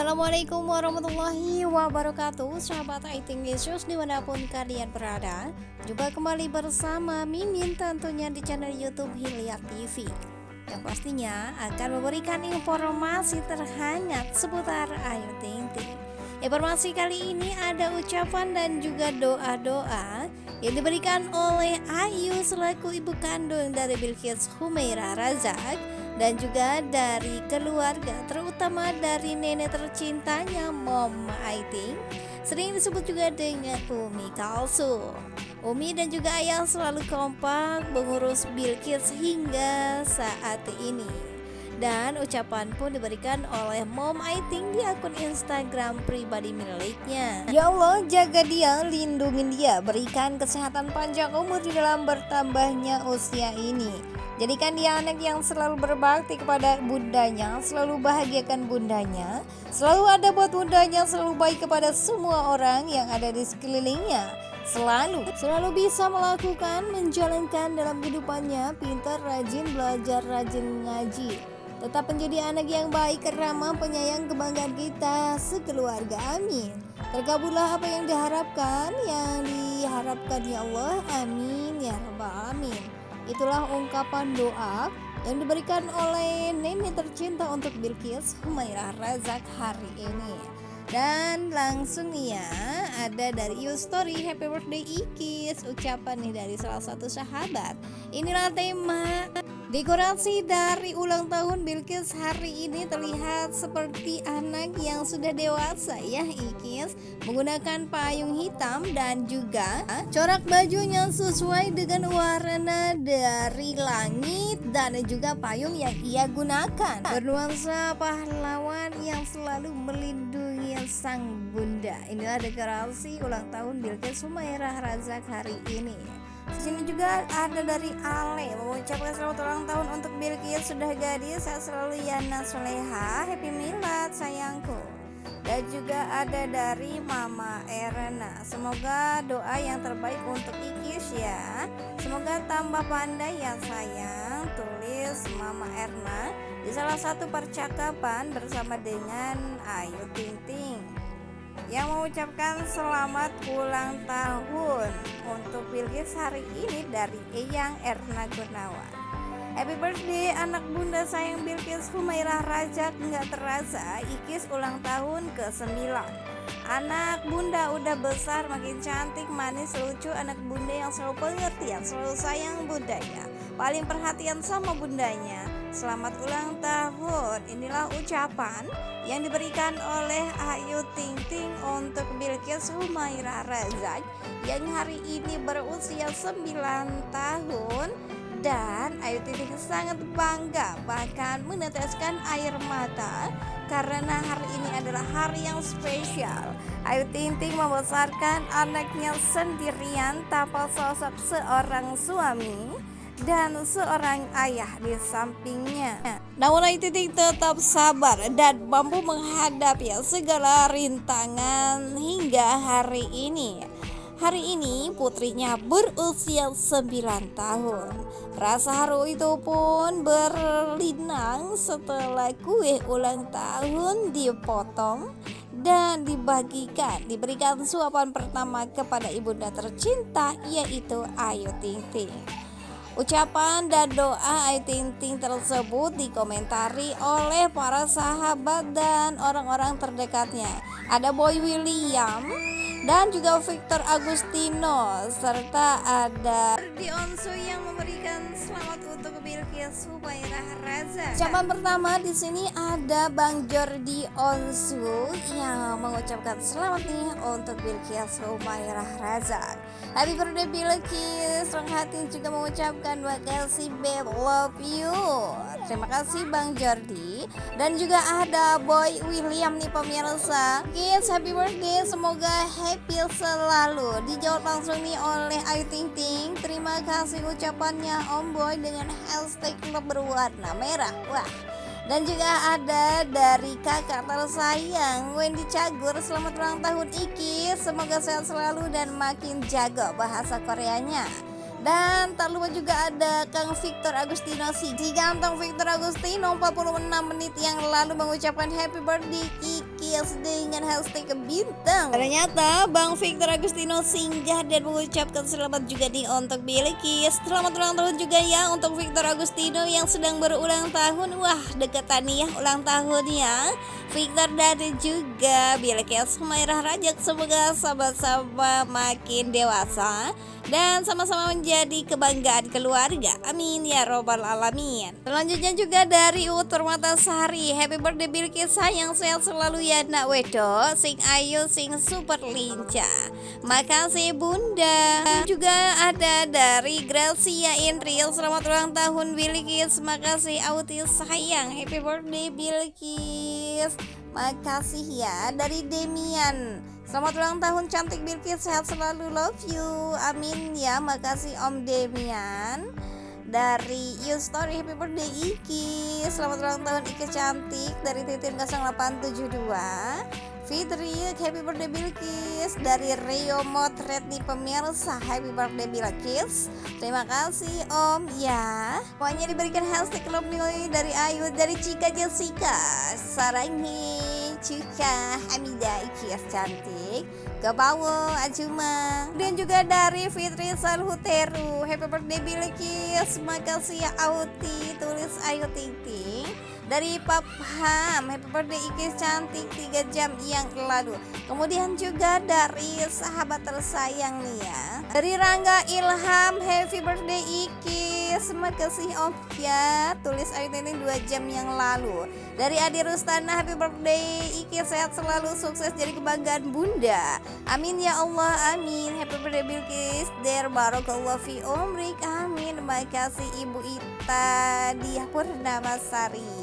Assalamualaikum warahmatullahi wabarakatuh. Sahabat Aiting Yesus di mana pun kalian berada Jumpa kembali bersama Mimin tentunya di channel Youtube Hilya TV Yang pastinya akan memberikan informasi terhangat seputar Ayu Ting Ting. Informasi kali ini ada ucapan dan juga doa-doa yang diberikan oleh Ayu selaku ibu kandung dari Bilqis Humaira Razak dan juga dari keluarga terutama dari nenek tercintanya Mom Aiting sering disebut juga dengan Umi Kalsu Umi dan juga ayah selalu kompak mengurus Bilkis hingga saat ini dan ucapan pun diberikan oleh Mom Aiting di akun Instagram pribadi miliknya. Ya Allah, jaga dia, lindungi dia, berikan kesehatan panjang umur di dalam bertambahnya usia ini. Jadikan dia anak yang selalu berbakti kepada bundanya, selalu bahagiakan bundanya, selalu ada buat bundanya, selalu baik kepada semua orang yang ada di sekelilingnya. Selalu, selalu bisa melakukan, menjalankan dalam kehidupannya, pintar, rajin, belajar, rajin ngaji. Tetap menjadi anak yang baik, ramah, penyayang, kebanggaan kita sekeluarga. Amin. Terkabullah apa yang diharapkan, yang diharapkan ya Allah. Amin ya rabbal alamin. Itulah ungkapan doa yang diberikan oleh nenek tercinta untuk Bilkis Humairah Razak hari ini. Dan langsung ya ada dari You Story Happy Birthday Ikis Ucapan nih dari salah satu sahabat Inilah tema Dekorasi dari ulang tahun Bilkis hari ini terlihat seperti anak yang sudah dewasa ya Ikis. Menggunakan payung hitam dan juga corak bajunya sesuai dengan warna dari langit dan juga payung yang ia gunakan. Bernuansa pahlawan yang selalu melindungi sang bunda. Inilah dekorasi ulang tahun Bilkis Sumairah Razak hari ini. Sini juga ada dari Ale mengucapkan selamat ulang tahun untuk Bilkis. Sudah gadis saya selalu Yana Soleha. Happy milad sayangku. Dan juga ada dari Mama Erna. Semoga doa yang terbaik untuk Ikis ya semoga tambah pandai ya sayang. Tulis Mama Erna di salah satu percakapan bersama dengan Ayu Ting Ting yang mengucapkan selamat ulang tahun untuk Bilkis hari ini dari Eyang Erna Gunawan. Happy birthday anak bunda sayang Bilkis Humairah Raja nggak terasa Ikis ulang tahun ke-9 Anak bunda udah besar makin cantik manis lucu anak bunda yang selalu pengertian selalu sayang budaya. Paling perhatian sama bundanya. Selamat ulang tahun. Inilah ucapan yang diberikan oleh Ayu Ting Ting untuk Bilkis Humaira Razak yang hari ini berusia 9 tahun dan Ayu Ting Ting sangat bangga bahkan meneteskan air mata karena hari ini adalah hari yang spesial. Ayu Ting Ting membesarkan anaknya sendirian tanpa sosok seorang suami dan seorang ayah di sampingnya. Namun Ayu Titik tetap sabar dan mampu menghadapi segala rintangan hingga hari ini. Hari ini putrinya berusia 9 tahun. Rasa haru itu pun berlinang setelah kue ulang tahun dipotong dan dibagikan diberikan suapan pertama kepada ibunda tercinta yaitu Ayu Ting Ting. Ucapan dan doa Ayu Ting Ting tersebut dikomentari oleh para sahabat dan orang-orang terdekatnya. Ada Boy William dan juga Victor Agustino serta ada Dionsu yang memberikan selamat untuk Bilkis Humairah Raza. Ucapan pertama di sini ada Bang Jordi Onsu yang mengucapkan selamat nih untuk Bilkis Humairah Raza. Happy birthday Bilkis Rong hati juga mengucapkan terima kasih babe love you. Terima kasih Bang Jordi. Dan juga ada Boy William nih pemirsa. Kids happy birthday. Semoga happy selalu. Dijawab langsung nih oleh Ayu Ting Ting. Terima kasih ucapannya Om Boy dengan hashtag berwarna merah. Wah. Dan juga ada dari kakak tersayang Wendy Cagur. Selamat ulang tahun Iki. Semoga sehat selalu dan makin jago bahasa Koreanya. Dan tak lupa juga ada Kang Victor Agustino. Si ganteng Victor Agustino 46 menit yang lalu mengucapkan happy birthday Kiki Bilkis dengan hashtag bintang Ternyata Bang Victor Agustino singgah dan mengucapkan selamat juga nih untuk Bilkis Selamat ulang tahun juga ya untuk Victor Agustino yang sedang berulang tahun Wah dekatan nih ya ulang tahunnya Victor dan juga Bilkis Humairah Rajak Semoga sama-sama makin dewasa dan sama-sama menjadi kebanggaan keluarga. Amin ya robbal alamin. Selanjutnya juga dari Utur Matasari. Happy birthday Bilkis sayang sehat selalu ya nak wedo. Sing ayu sing super lincah. Makasih Bunda. Juga ada dari Gracia Indril. Selamat ulang tahun Bilkis. Makasih Auti sayang. Happy birthday Bilkis. Makasih ya dari Demian. Selamat ulang tahun cantik Bilkis sehat selalu love you amin ya makasih Om Demian dari You Story Happy Birthday Iki. Selamat ulang tahun Iki cantik dari Titin 0872 Fitri Happy Birthday Bilkis. Dari Rio Motret di pemirsa Happy Birthday Bilkis. Terima kasih Om. Ya Pokoknya diberikan hashtag love dari Ayu dari Cika Jessica. Sarangi Cika Hamida Ikias cantik ke bawah Ajuma. Dan juga dari Fitri Salhuteru. Happy birthday Bilkis makasih ya Auti. Tulis Ayu Ting Ting dari Papham Happy birthday Ikis cantik 3 jam yang lalu. Kemudian juga dari sahabat tersayang nih ya. Dari Rangga Ilham Happy birthday Ikis makasih Om ya tulis Ayu Ting 2 jam yang lalu. Dari Adi Rustana happy birthday Iki sehat selalu sukses jadi kebanggaan bunda. Amin ya Allah amin. Happy birthday Bilkis Der Barokallah fi umrik amin. Terima kasih Ibu Ita Dia Purnama Sari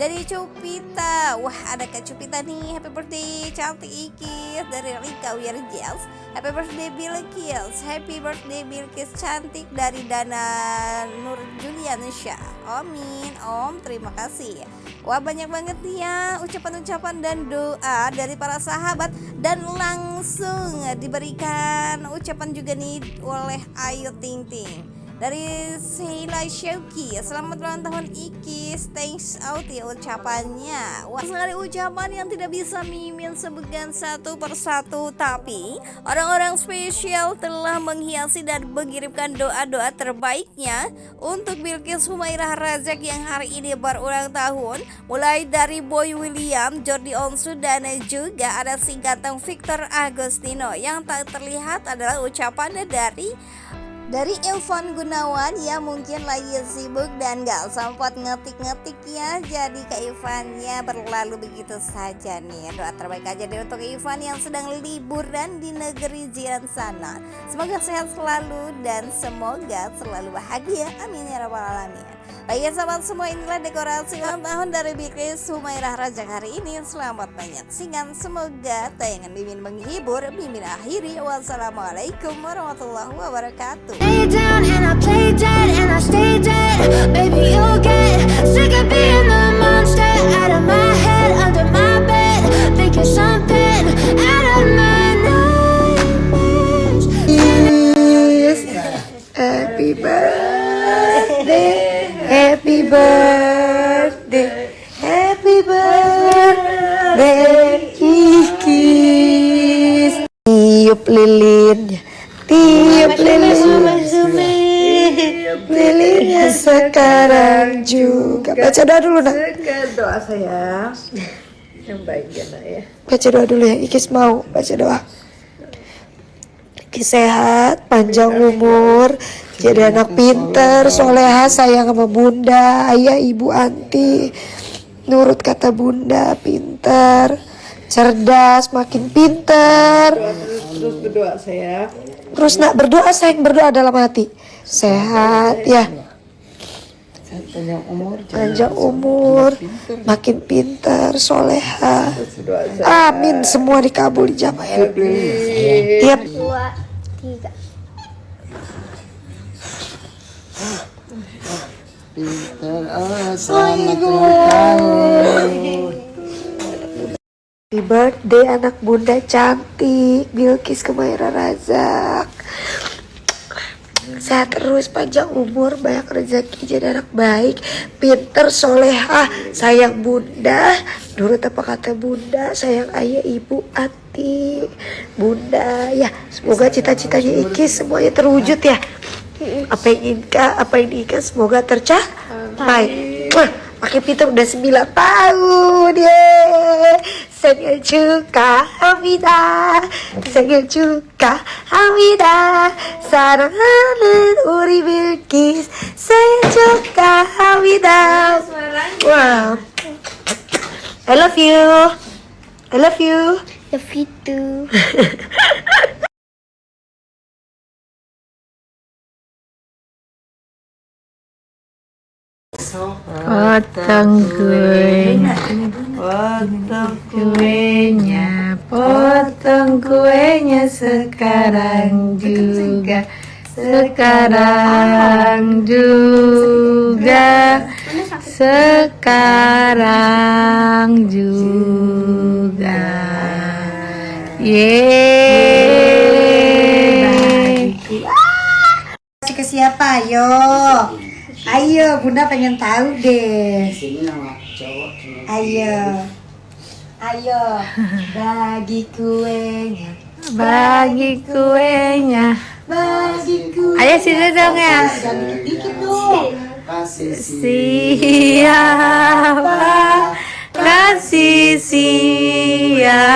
dari Cupita Wah ada Kak Cupita nih. Happy birthday cantik Ikis Dari Rika Wirjels Happy birthday Bilkis Happy birthday Bilkis cantik dari Dana Nur Juliansya Amin. Om terima kasih. Wah banyak banget ya ucapan-ucapan dan doa dari para sahabat. Dan langsung diberikan ucapan juga nih oleh Ayu Ting Ting dari Sheila Shauki Selamat ulang tahun Ikis Thanks out ya ucapannya. Wah sekali ucapan yang tidak bisa mimin sebutkan satu persatu Tapi orang-orang spesial telah menghiasi dan mengirimkan doa-doa terbaiknya Untuk Bilkis Humairah Razak yang hari ini berulang tahun. Mulai dari Boy William, Jordi Onsu dan juga ada si ganteng Victor Agostino. Yang tak terlihat adalah ucapannya dari dari Evan Gunawan ya mungkin lagi sibuk dan gak sempat ngetik-ngetik ya. Jadi Kak Ivan ya berlalu begitu saja nih. Doa terbaik aja deh untuk Ivan yang sedang liburan di negeri jiran sana Semoga sehat selalu dan semoga selalu bahagia. Amin ya rabbal alamin Baik ya sahabat semua inilah dekorasi ulang tahun dari Bikris Humairah Raja hari ini. Selamat menyaksikan. Semoga tayangan Mimin menghibur. Mimin akhiri. Wassalamualaikum warahmatullahi wabarakatuh. Lay down and I play dead and I stay dead. Baby you'll get sick of being the monster Out of my head, under my bed Thinking something out of my nightmares. Happy birthday Happy birthday, happy birthday, Kikis. Tiup lilinnya, tiup lilinnya, lilinnya sekarang juga. Baca doa dulu nak. doa saya yang baik ya nak ya Baca doa dulu ya, Ikis mau baca doa. Ikis sehat, panjang umur, jadi anak pinter, soleha, sayang sama bunda, ayah, ibu, anti. Nurut kata bunda, pinter, cerdas, makin pinter. terus berdoa saya Terus nak berdoa, sayang berdoa dalam hati. Sehat ya, panjang umur panjang umur, makin pinter, soleha. Amin, semua dikabul dijabah ya. Iya. dua tiga Happy birthday anak bunda cantik. Bilkis Kemaira Razak. Sehat terus panjang umur banyak rezeki jadi anak baik. Pinter solehah. Sayang bunda. Nurut apa kata bunda? Sayang ayah ibu ati bunda ya semoga cita-citanya Iki semuanya terwujud ya apa yang Inka apa yang Inka semoga tercapai. Wah, pakai Peter udah 9 tahun ya saya juga Amida saya juga Amida sarangan uri bilkis. Saya juga Amida wow I love you. I love you. Love you too. Potong kuenya, potong kuenya, potong kuenya sekarang juga, sekarang juga, sekarang juga. Yeay. Kasih ke siapa? Ayo. Ayo, Bunda pengen tahu deh. Ayo. Ayo, bagi kuenya. Bagi kuenya. Bagi kuenya. Ayo sini dong ya. Dikit dong. Siapa kasih siapa?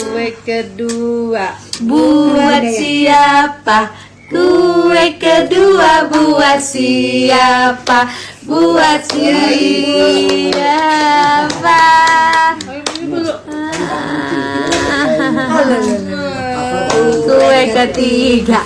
Kue kedua buat siapa? Kue kedua buat siapa? Buat siapa? Kue ketiga